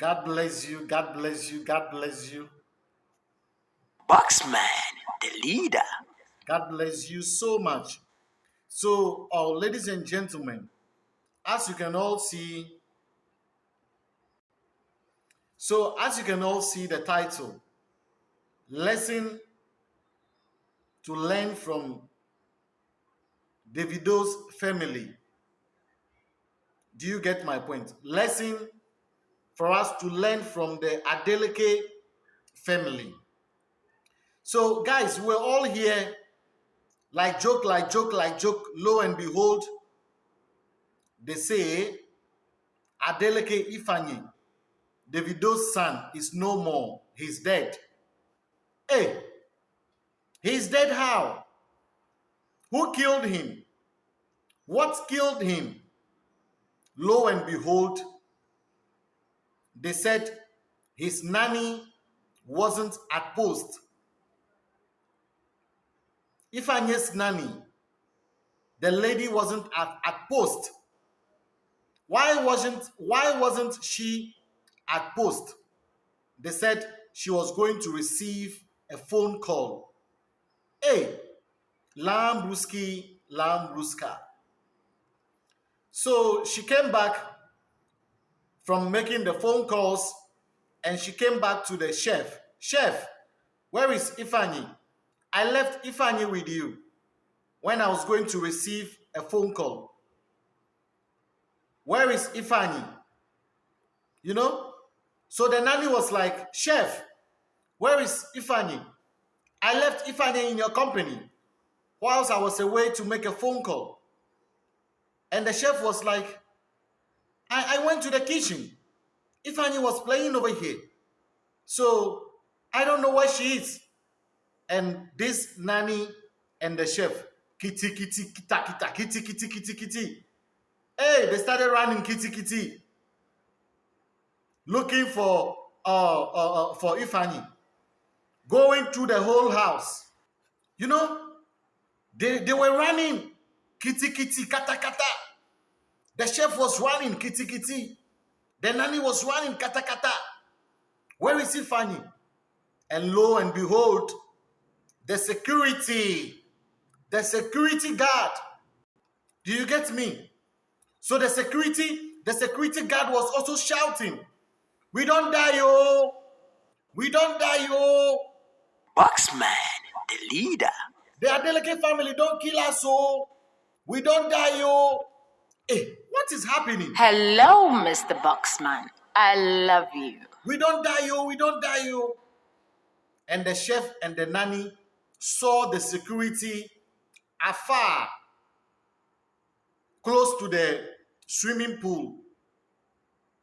God bless you. God bless you. God bless you. Boxman, the leader. God bless you so much. So, uh, ladies and gentlemen, as you can all see, so as you can all see the title, Lesson to Learn from Davido's Family. Do you get my point? Lesson for us to learn from the Adeleke family. So, guys, we're all here, like joke, like joke, like joke. Lo and behold, they say Adeleke Ifeanyi, Davido's son, is no more. He's dead. Hey, he's dead how? Who killed him? What killed him? Lo and behold, they said his nanny wasn't at post. If Ifeanyi's nanny, the lady wasn't at, at post. Why wasn't why wasn't she at post? They said she was going to receive a phone call. Hey, Lambruski, Lambruska. So she came back from making the phone calls and she came back to the chef. Chef, where is Ifeanyi? I left Ifeanyi with you when I was going to receive a phone call. Where is Ifeanyi? You know? So the nanny was like, Chef, where is Ifeanyi? I left Ifeanyi in your company whilst I was away to make a phone call. And the chef was like, I, I went to the kitchen. Ifeanyi was playing over here. So I don't know where she is. And this nanny and the chef, kitty, kitty, kita, kita, kitty, kitty, kitty, kitty. Hey, they started running kitty, kitty. Looking for uh, uh, uh for Ifeanyi. Going through the whole house. You know, they, they were running kitty, kitty, kata, kata. The chef was running kitty kitty. The nanny was running kata kata. Where is he Fanny? And lo and behold, the security, the security guard. Do you get me? So the security, the security guard was also shouting, We don't die, yo! We don't die, yo! Boxman, the leader. The Adeleke family don't kill us, oh! We don't die, yo! Hey, what is happening? Hello, Mr. Boxman. I love you. We don't die, you, We don't die, you. And the chef and the nanny saw the security afar, close to the swimming pool.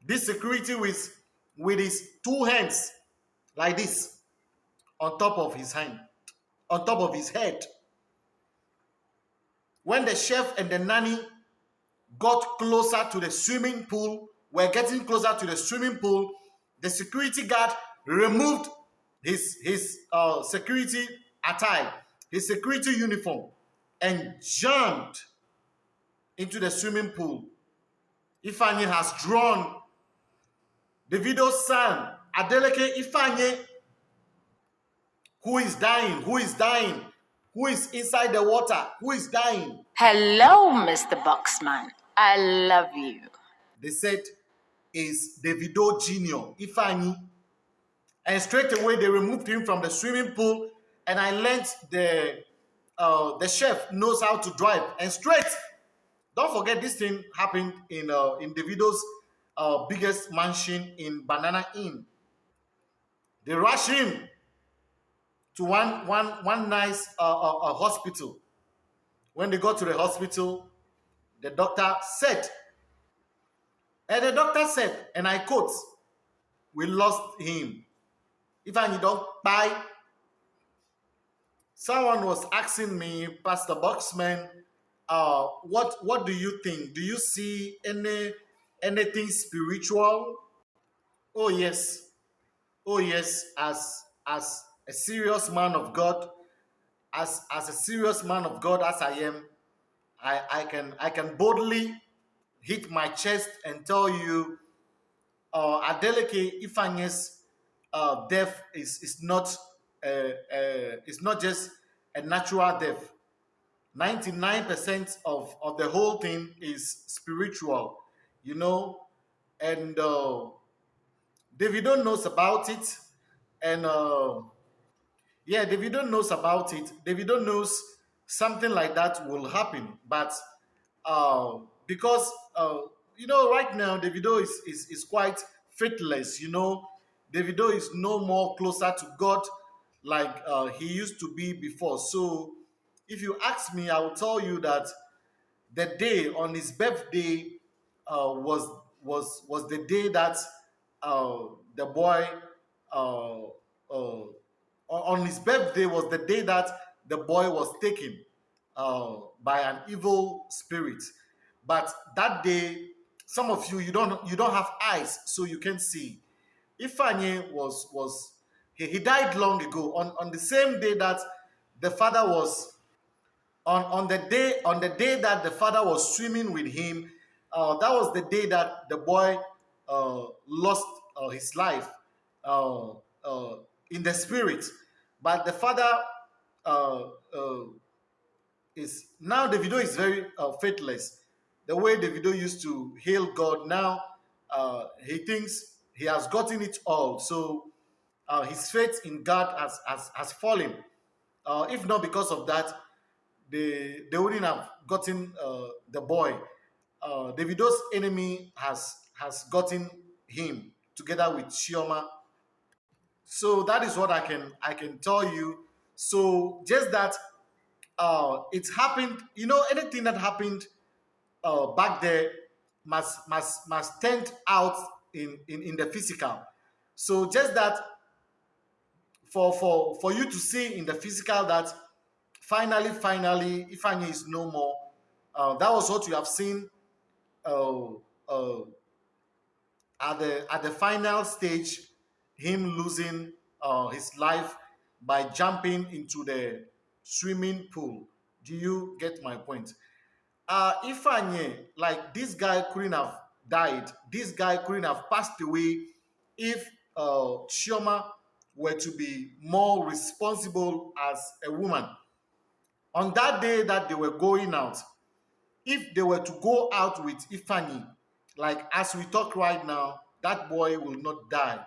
This security with, with his two hands like this on top of his hand, on top of his head. When the chef and the nanny got closer to the swimming pool, were getting closer to the swimming pool, the security guard removed his, his uh, security attire, his security uniform, and jumped into the swimming pool. Ifeanyi has drawn the Davido's son, Adeleke Ifeanyi, who is dying, who is dying, who is inside the water, who is dying. Hello, Mr. Boxman. I love you. They said, is Davido Jr. Ifeanyi. And straight away they removed him from the swimming pool. And I learned the uh, the chef knows how to drive. And straight, don't forget this thing happened in uh, in Davido's uh, biggest mansion in Banana Inn. They rush him to one one one nice uh, uh, uh hospital. When they got to the hospital, the doctor said, and the doctor said, and I quote, we lost him. If I don't buy, someone was asking me, Pastor Boxman, uh, what what do you think? Do you see any anything spiritual? Oh yes, oh yes. As as a serious man of God, as as a serious man of God as I am, I, I can I can boldly hit my chest and tell you uh, Adeleke Ifeanyi's uh, death is is not uh, uh, it's not just a natural death. 99% of, of the whole thing is spiritual, you know, and uh, Davido knows about it, and uh, yeah, Davido knows about it. Davido knows something like that will happen, but uh, because uh, you know, right now Davido is, is is quite faithless. You know, Davido is no more closer to God like uh, he used to be before. So, if you ask me, I will tell you that the day on his birthday uh, was was was the day that uh, the boy uh, uh, on his birthday was the day that the boy was taken uh, by an evil spirit. But that day, some of you you don't you don't have eyes, so you can see. Ifeanyi was was he, he died long ago on on the same day that the father was on on the day on the day that the father was swimming with him uh, that was the day that the boy uh, lost uh, his life uh, uh, in the spirit but the father uh, is now Davido is very faithless the way Davido used to hail god now he thinks he has gotten it all so his faith in god has has, has fallen if not because of that they they wouldn't have gotten uh, the boy. Uh, Davido's enemy has has gotten him together with Chioma. So that is what I can I can tell you. So just that uh, it happened. You know, anything that happened uh, back there must must must stand out in, in in the physical. So just that for for for you to see in the physical that finally, finally, Ifeanyi is no more. Uh, that was what you have seen uh, uh, at the at the final stage, him losing uh, his life by jumping into the swimming pool. Do you get my point? Uh, Ifeanyi, like this guy couldn't have died. This guy couldn't have passed away if uh, Chioma were to be more responsible as a woman on that day that they were going out, if they were to go out with Ifeanyi, like as we talk right now, that boy will not die.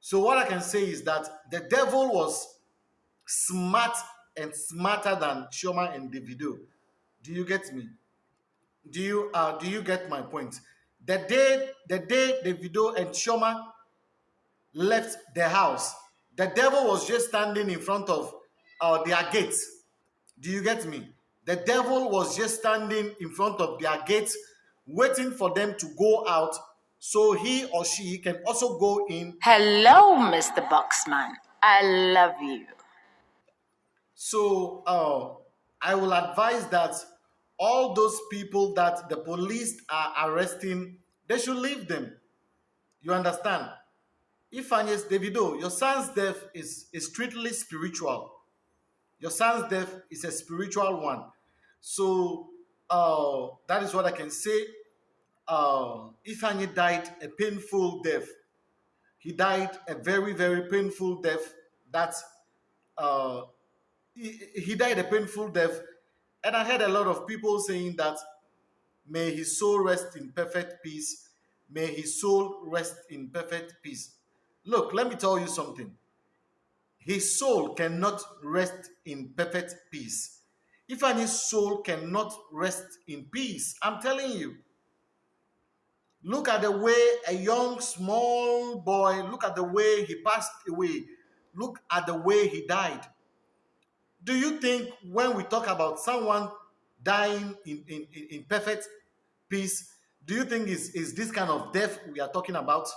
So what I can say is that the devil was smart and smarter than Chioma and Davido. Do you get me? Do you uh do you get my point? The day the day Davido and Chioma left the house, the devil was just standing in front of uh, their gates do you get me? The devil was just standing in front of their gates, waiting for them to go out so he or she can also go in. Hello, Mr. Boxman. I love you. So uh, I will advise that all those people that the police are arresting, they should leave them. You understand? If Agnes Davido, your son's death is, is strictly spiritual. Your son's death is a spiritual one. So uh, that is what I can say. Uh, Ifeanyi died a painful death. He died a very, very painful death. That uh, he, he died a painful death. And I heard a lot of people saying that may his soul rest in perfect peace. May his soul rest in perfect peace. Look, let me tell you something his soul cannot rest in perfect peace. Ifeanyi soul cannot rest in peace, I'm telling you, look at the way a young small boy, look at the way he passed away, look at the way he died. Do you think when we talk about someone dying in, in, in perfect peace, do you think is, is this kind of death we are talking about?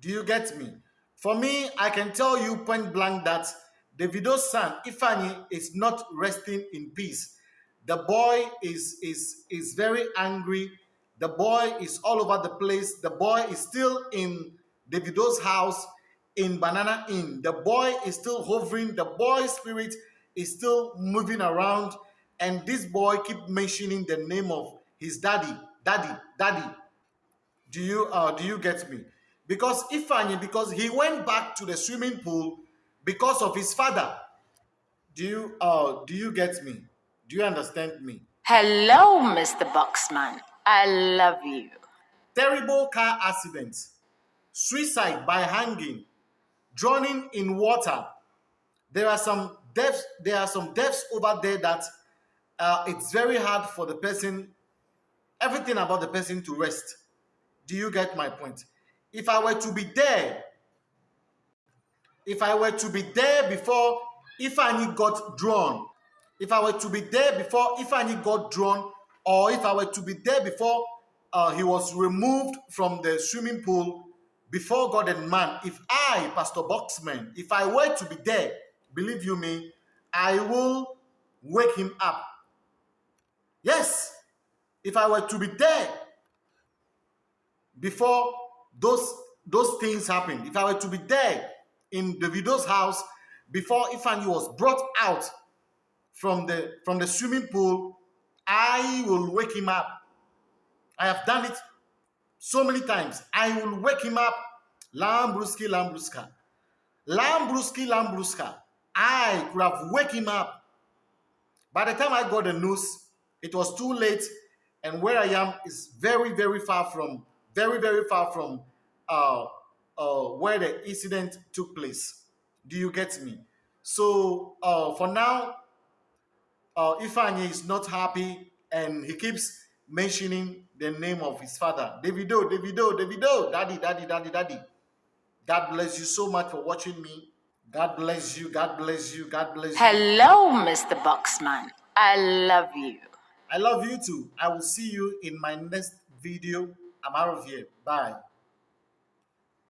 Do you get me? For me, I can tell you point blank that Davido's son, Ifeanyi, is not resting in peace. The boy is, is, is very angry. The boy is all over the place. The boy is still in Davido's house in Banana Inn. The boy is still hovering. The boy spirit is still moving around. And this boy keep mentioning the name of his daddy, daddy, daddy. Do you uh do you get me? Because Ifeanyi, because he went back to the swimming pool because of his father. Do you uh do you get me? Do you understand me? Hello, Mr. Boxman. I love you. Terrible car accident, suicide by hanging, drowning in water. There are some deaths. There are some deaths over there that uh, it's very hard for the person, everything about the person to rest. Do you get my point? If I were to be there, if I were to be there before Ifeanyi got drawn, if I were to be there before Ifeanyi got drawn, or if I were to be there before uh, he was removed from the swimming pool before God and man, if I, Pastor Boxman, if I were to be there, believe you me, I will wake him up. Yes, if I were to be there before those those things happened, if I were to be there in the widow's house before Ifeanyi was brought out from the from the swimming pool, I will wake him up. I have done it so many times. I will wake him up. Lambruski, Lambruska. Lambruski, Lambruska. I could have wake him up. By the time I got the news, it was too late. And where I am is very, very far from, very, very far from uh, uh, where the incident took place. Do you get me? So uh, for now, uh, Ifeanyi is not happy and he keeps mentioning the name of his father. Davido, Davido, Davido, daddy, daddy, daddy, daddy. God bless you so much for watching me. God bless you, God bless you, God bless you. Hello, Mr. Boxman. I love you. I love you too. I will see you in my next video. I'm out of here. Bye.